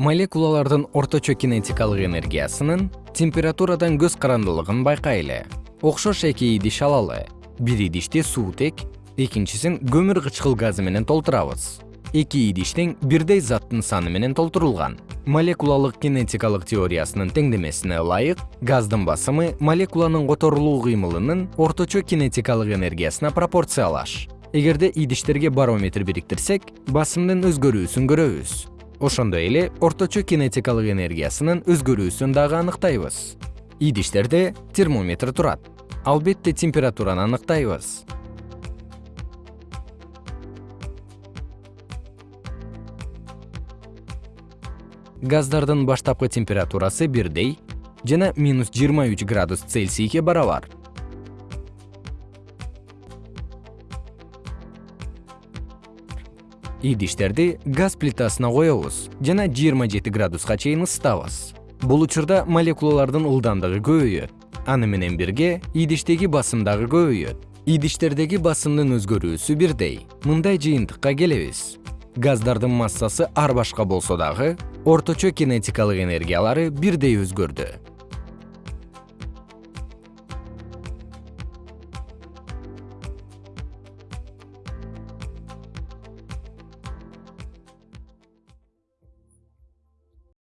молекулалардын орточо кинетикалык энергиясынын температурадан көз карандылыгын байкайлы. Окшош эки идиш алалы. Бир идишти суутек экинчисин көмүр кычкыл газы менен толтурабыз. Эки идиштең бирдей заттын саны менен толтурулган. Молекулалык кинетикалык теориясынын теңдемесине ылайык газдын басымы молекуланын которулуу кыймылынын орточо кинетикалык энергиясына пропорциялаш. Эгерде идиштерге барометр бириктирсек басымдын өзгөрүүсүн көрөбүз ошондой эле орточо кинетикалык энергиясынын өзгөрүүсүн дагы аныктайбыз. Идиштерде термометр турат. Албетте температураны аныктайбыз. Газдардын баштапкы температурасы бирдей жана минус жыйырма үч градус цельсийге барабар идиштерди газ плитасына коебуз жана жыйырма жети градуска чейин ысытабыз бул учурда молекулалардын ылдамдыгы көбөйөт аны менен бирге идиштеги басым дагы көбөйөт идиштердеги басымдын өзгөрүүсү бирдей. Мындай жыйынтыкка келебиз. Газдардын массасы ар башка болсо дагы орточо кинетикалык энергиялары бирдей өзгөрдү